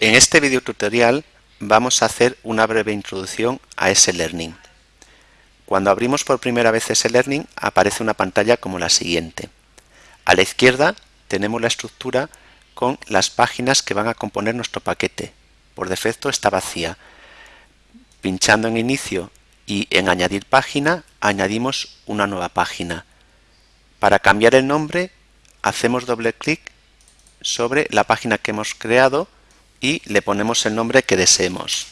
En este video tutorial vamos a hacer una breve introducción a S-Learning. Cuando abrimos por primera vez S-Learning aparece una pantalla como la siguiente. A la izquierda tenemos la estructura con las páginas que van a componer nuestro paquete. Por defecto está vacía. Pinchando en Inicio y en Añadir página añadimos una nueva página. Para cambiar el nombre hacemos doble clic sobre la página que hemos creado y le ponemos el nombre que deseemos.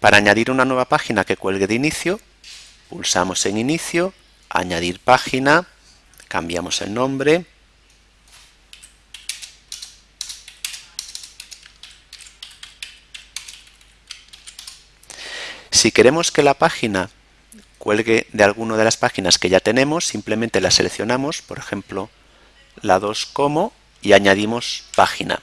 Para añadir una nueva página que cuelgue de inicio, pulsamos en inicio, añadir página, cambiamos el nombre, Si queremos que la página cuelgue de alguna de las páginas que ya tenemos, simplemente la seleccionamos, por ejemplo, la 2 como y añadimos página.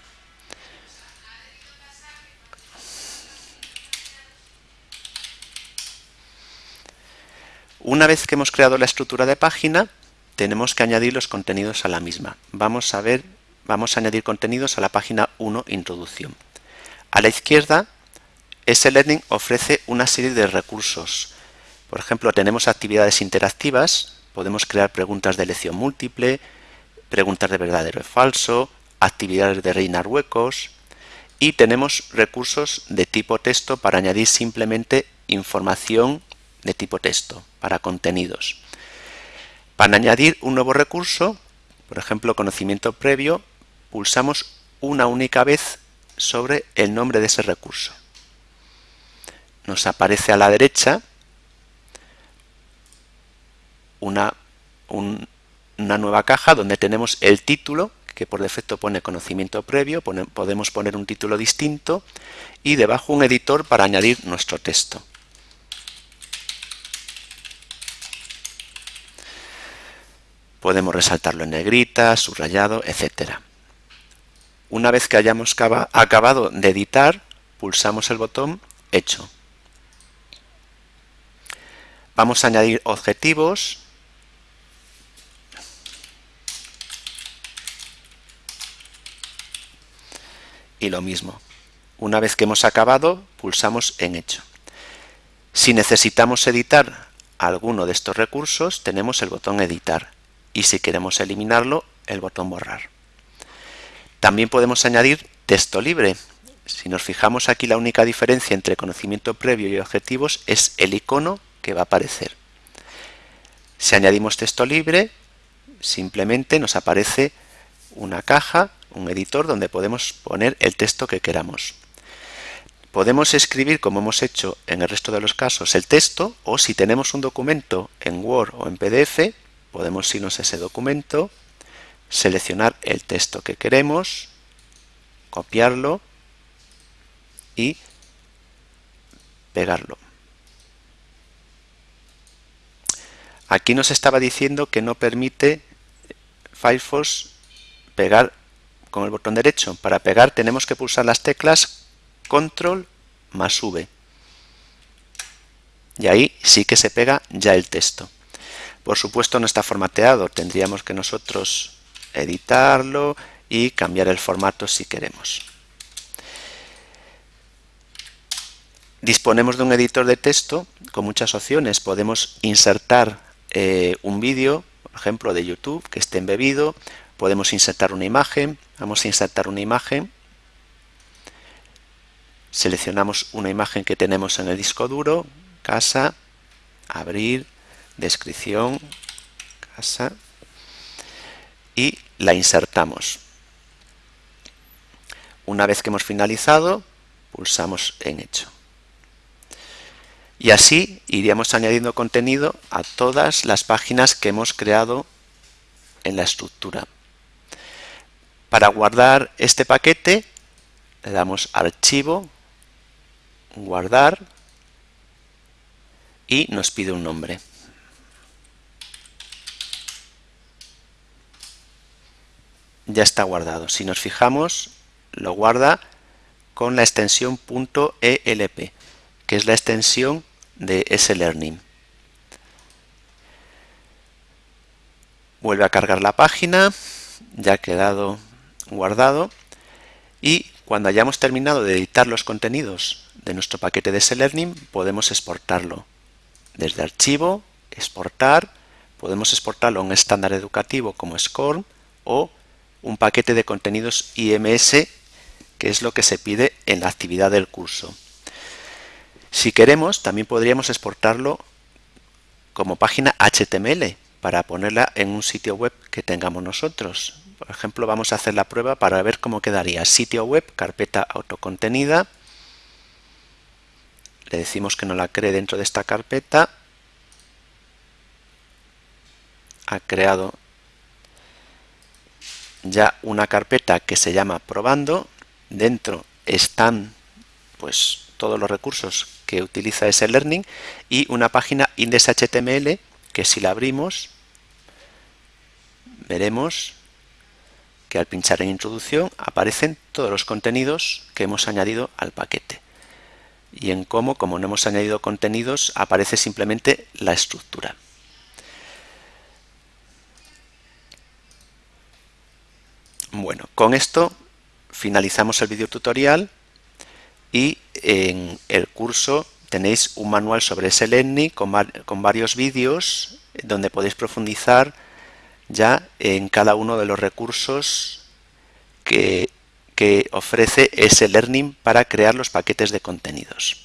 Una vez que hemos creado la estructura de página, tenemos que añadir los contenidos a la misma. Vamos a ver, vamos a añadir contenidos a la página 1, Introducción. A la izquierda, S-Learning ofrece una serie de recursos. Por ejemplo, tenemos actividades interactivas, podemos crear preguntas de elección múltiple, preguntas de verdadero y falso, actividades de reinar huecos y tenemos recursos de tipo texto para añadir simplemente información de tipo texto para contenidos. Para añadir un nuevo recurso, por ejemplo conocimiento previo, pulsamos una única vez sobre el nombre de ese recurso. Nos aparece a la derecha una, un, una nueva caja donde tenemos el título que por defecto pone conocimiento previo, podemos poner un título distinto y debajo un editor para añadir nuestro texto. Podemos resaltarlo en negrita, subrayado, etc. Una vez que hayamos acabado de editar, pulsamos el botón Hecho. Vamos a añadir objetivos y lo mismo. Una vez que hemos acabado, pulsamos en Hecho. Si necesitamos editar alguno de estos recursos, tenemos el botón Editar y si queremos eliminarlo, el botón Borrar. También podemos añadir texto libre. Si nos fijamos aquí, la única diferencia entre conocimiento previo y objetivos es el icono que va a aparecer. Si añadimos texto libre, simplemente nos aparece una caja un editor donde podemos poner el texto que queramos. Podemos escribir, como hemos hecho en el resto de los casos, el texto o si tenemos un documento en Word o en PDF, podemos irnos a ese documento, seleccionar el texto que queremos, copiarlo y pegarlo. Aquí nos estaba diciendo que no permite Firefox pegar con el botón derecho. Para pegar tenemos que pulsar las teclas control más V. Y ahí sí que se pega ya el texto. Por supuesto no está formateado, tendríamos que nosotros editarlo y cambiar el formato si queremos. Disponemos de un editor de texto con muchas opciones. Podemos insertar eh, un vídeo, por ejemplo de YouTube, que esté embebido, podemos insertar una imagen, vamos a insertar una imagen, seleccionamos una imagen que tenemos en el disco duro, casa, abrir, descripción, casa, y la insertamos. Una vez que hemos finalizado, pulsamos en hecho. Y así iríamos añadiendo contenido a todas las páginas que hemos creado en la estructura. Para guardar este paquete le damos archivo, guardar y nos pide un nombre. Ya está guardado. Si nos fijamos, lo guarda con la extensión .elp, que es la extensión de S-Learning. Vuelve a cargar la página ya ha quedado guardado y cuando hayamos terminado de editar los contenidos de nuestro paquete de SLearning podemos exportarlo desde archivo, exportar, podemos exportarlo a un estándar educativo como SCORM o un paquete de contenidos IMS que es lo que se pide en la actividad del curso. Si queremos, también podríamos exportarlo como página HTML para ponerla en un sitio web que tengamos nosotros. Por ejemplo, vamos a hacer la prueba para ver cómo quedaría. Sitio web, carpeta autocontenida. Le decimos que no la cree dentro de esta carpeta. Ha creado ya una carpeta que se llama probando. Dentro están pues todos los recursos que utiliza ese learning y una página index.html que si la abrimos veremos que al pinchar en introducción aparecen todos los contenidos que hemos añadido al paquete y en cómo, como no hemos añadido contenidos, aparece simplemente la estructura. Bueno, con esto finalizamos el video tutorial y en el curso tenéis un manual sobre SLENI con, con varios vídeos donde podéis profundizar ya en cada uno de los recursos que, que ofrece ese Learning para crear los paquetes de contenidos.